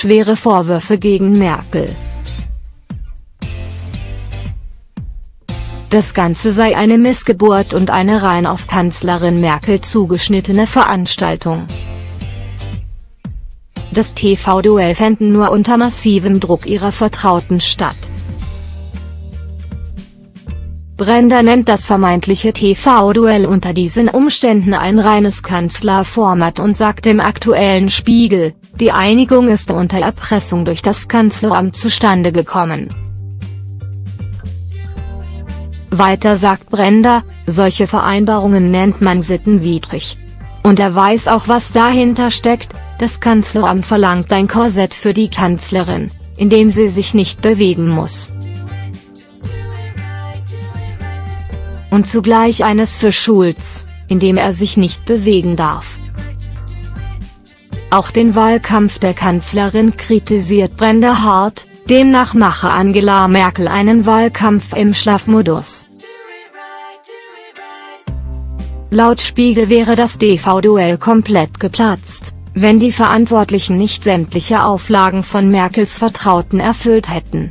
schwere Vorwürfe gegen Merkel. Das Ganze sei eine Missgeburt und eine rein auf Kanzlerin Merkel zugeschnittene Veranstaltung. Das TV-Duell fänden nur unter massivem Druck ihrer Vertrauten statt. Brenda nennt das vermeintliche TV-Duell unter diesen Umständen ein reines Kanzlerformat und sagt im aktuellen Spiegel, die Einigung ist unter Erpressung durch das Kanzleramt zustande gekommen. Weiter sagt Brenda, solche Vereinbarungen nennt man sittenwidrig. Und er weiß auch was dahinter steckt, das Kanzleramt verlangt ein Korsett für die Kanzlerin, in dem sie sich nicht bewegen muss. Und zugleich eines für Schulz, in dem er sich nicht bewegen darf. Auch den Wahlkampf der Kanzlerin kritisiert Brenda hart, Demnach mache Angela Merkel einen Wahlkampf im Schlafmodus. Laut Spiegel wäre das DV-Duell komplett geplatzt, wenn die Verantwortlichen nicht sämtliche Auflagen von Merkels Vertrauten erfüllt hätten.